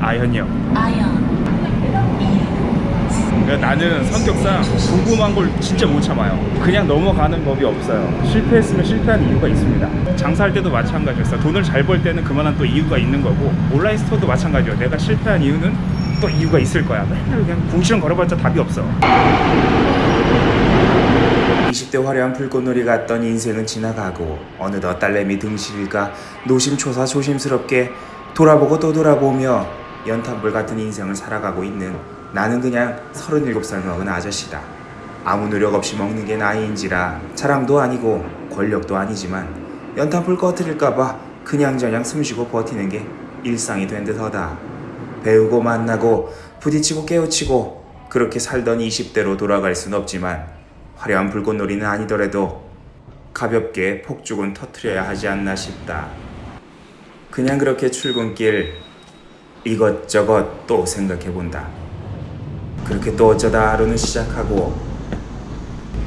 아현이요. 그러니까 나는 성격상 궁금한 걸 진짜 못 참아요. 그냥 넘어가는 법이 없어요. 실패했으면 실패한 이유가 있습니다. 장사할 때도 마찬가지였어. 돈을 잘 벌 때는 그만한 또 이유가 있는 거고 온라인 스토어도 마찬가지예요. 내가 실패한 이유는 또 이유가 있을 거야. 맨날 그냥 궁시렁 걸어봤자 답이 없어. 20대 화려한 불꽃놀이 같던 인생은 지나가고 어느덧 딸내미 등실이가 노심초사 조심스럽게 돌아보고 또 돌아보며 연탄불 같은 인생을 살아가고 있는 나는 그냥 37살 먹은 아저씨다. 아무 노력 없이 먹는 게 나이인지라 자랑도 아니고 권력도 아니지만 연탄불 꺼트릴까봐 그냥저냥 숨쉬고 버티는 게 일상이 된 듯하다. 배우고 만나고 부딪히고 깨우치고 그렇게 살던 20대로 돌아갈 순 없지만 화려한 불꽃놀이는 아니더라도 가볍게 폭죽은 터트려야 하지 않나 싶다. 그냥 그렇게 출근길 이것저것 또 생각해본다. 그렇게 또 어쩌다 하루는 시작하고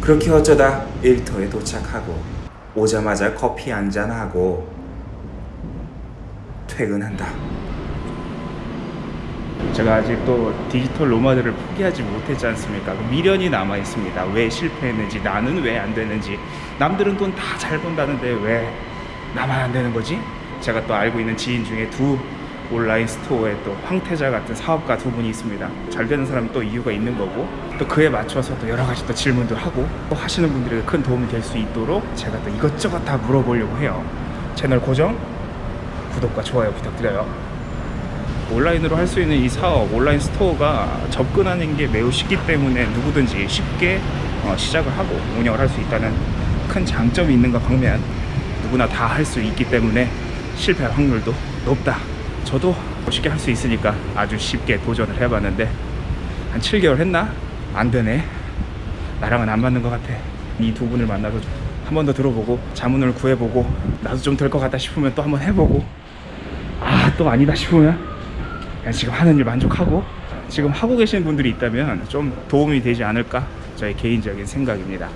그렇게 어쩌다 일터에 도착하고 오자마자 커피 한잔하고 퇴근한다. 제가 아직 또 디지털 노마드를 포기하지 못했지 않습니까? 그 미련이 남아 있습니다. 왜 실패했는지, 나는 왜 안 되는지, 남들은 돈 다 잘 번다는데 왜 나만 안 되는 거지? 제가 또 알고 있는 지인 중에 두 온라인 스토어에 또 황태자 같은 사업가 두 분이 있습니다. 잘 되는 사람은 또 이유가 있는 거고, 또 그에 맞춰서 또 여러 가지 또 질문도 하고, 또 하시는 분들에게 큰 도움이 될 수 있도록 제가 또 이것저것 다 물어보려고 해요. 채널 고정, 구독과 좋아요 부탁드려요. 온라인으로 할 수 있는 이 사업 온라인 스토어가 접근하는 게 매우 쉽기 때문에 누구든지 쉽게 어, 시작을 하고 운영을 할 수 있다는 큰 장점이 있는가 방면 누구나 다 할 수 있기 때문에 실패할 확률도 높다. 저도 쉽게 할 수 있으니까 아주 쉽게 도전을 해봤는데 한 7개월 했나? 안 되네. 나랑은 안 맞는 것 같아. 이 두 분을 만나서 한 번 더 들어보고 자문을 구해보고 나도 좀 될 것 같다 싶으면 또 한 번 해보고. 아 또 아니다 싶으면 그냥 지금 하는 일 만족하고 지금 하고 계시는 분들이 있다면 좀 도움이 되지 않을까? 저의 개인적인 생각입니다.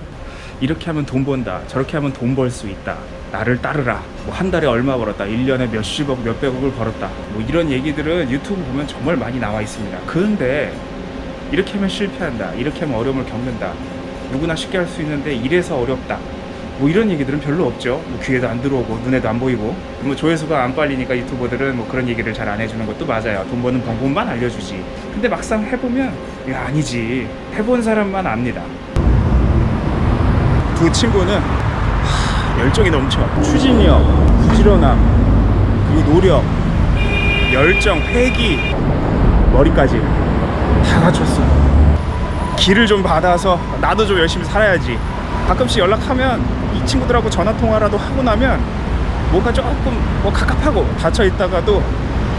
이렇게 하면 돈 번다. 저렇게 하면 돈 벌 수 있다 나를 따르라. 뭐 한 달에 얼마 벌었다. 1년에 몇십억 몇백억을 벌었다. 뭐 이런 얘기들은 유튜브 보면 정말 많이 나와 있습니다. 그런데 이렇게 하면 실패한다. 이렇게 하면 어려움을 겪는다. 누구나 쉽게 할 수 있는데 이래서 어렵다. 뭐 이런 얘기들은 별로 없죠. 뭐 귀에도 안 들어오고 눈에도 안 보이고. 뭐 조회수가 안 빨리니까 유튜버들은 뭐 그런 얘기를 잘 안 해주는 것도 맞아요. 돈 버는 방법만 알려주지. 근데 막상 해보면 이거 아니지. 해본 사람만 압니다. 두 친구는 하, 열정이 넘쳐 추진력, 부지런함 그리고 노력 열정, 회기 머리까지 다 갖췄어 길을 좀 받아서 나도 좀 열심히 살아야지 가끔씩 연락하면 이 친구들하고 전화 통화라도 하고 나면 뭔가 조금 뭐 갑갑하고 닫혀 있다가도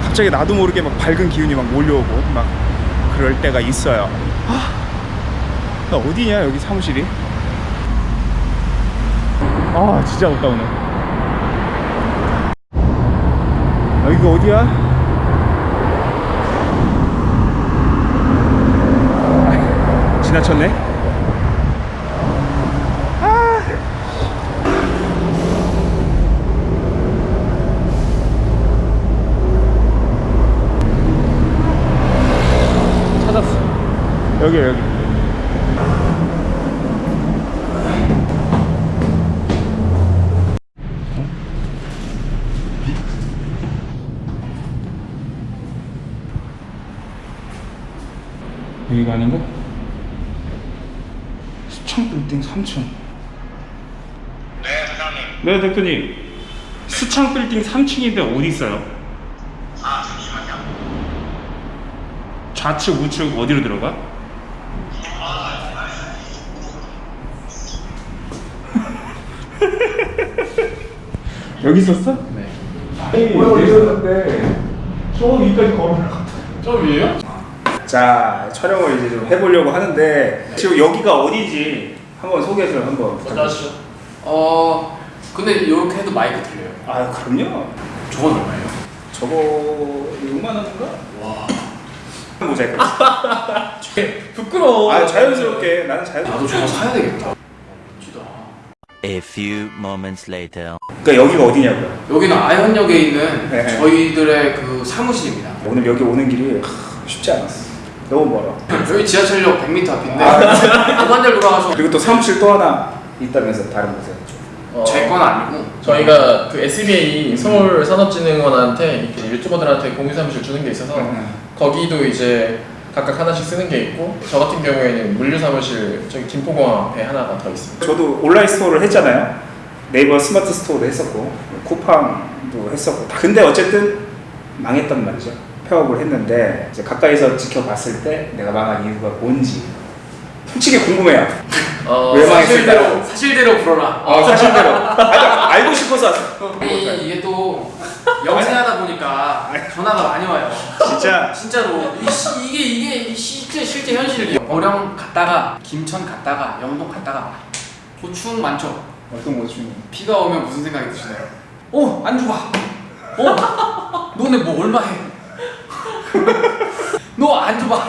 갑자기 나도 모르게 막 밝은 기운이 막 몰려오고 막 그럴 때가 있어요. 아, 나 어디냐 여기 사무실이? 아 진짜 없다 오늘. 여기가 어디야? 아, 지나쳤네. 찾았어. 여기 여기. 여기가 아닌가? 수청 빌딩 3층. 네, 사장님. 네 대표님. 수창 빌딩 3층인데 어디 있어요? 아, 잠시만요. 좌측 우측 어디로 들어가? 여기 있었어? 네. 아니 여기 있었는데 저 위까지 걸어가. 저 위에요? 자 촬영을 이제 좀 해보려고 하는데 지금 여기가 어디지 한번 소개해서 한번. 맞다시죠. 어, 근데 이렇게 해도 마이크 들려요. 아 그럼요. 저건 얼마예요? 저거 6만 원인가? 와. 모자이크. 부끄러워. 아 자연스럽게 나는 자연스럽게. 나도 저거 사야 되겠다. 멋지다. A few moments later. 그러니까 여기가 어디냐고요? 여기는 아현역에 있는 네. 저희들의 그 사무실입니다. 오늘 여기 오는 길이 하, 쉽지 않았어. 너무 멀어. 여기 지하철역 100m 앞인데 아. 도반대로 돌아가서 그리고 또 사무실 또 하나 있다면서 다른 곳에. 어, 제건 아니고 저희가 그 SBA 서울 산업진흥원한테 이렇게 유튜버들한테 공유 사무실 주는 게 있어서 음. 거기도 이제 각각 하나씩 쓰는 게 있고 저 같은 경우에는 물류 사무실 저기 김포공항 앞에 하나가 더 있습니다. 저도 온라인 스토어를 했잖아요. 네이버 스마트 스토어도 했었고 쿠팡도 했었고. 근데 어쨌든 망했단 말이죠. 폐업을 했는데 이제 가까이서 지켜봤을 때 내가 망한 이유가 뭔지 솔직히 궁금해요. 어, 왜 망했을까요? 사실대로 사실대로 불어라. 어, 사실대로. 아, 알고 싶어서 아니 이게 또 영세하다 보니까 전화가 많이 와요. 진짜 진짜로 이 시, 이게 이게 이 실제 실제 현실이에요. 어령 갔다가 김천 갔다가 영동 갔다가 고충 많죠. 어떤 거 중에 비가 오면 무슨 생각이 드시나요? 어 안주 봐. 어 너네 뭐 얼마 해? 너 안주 봐.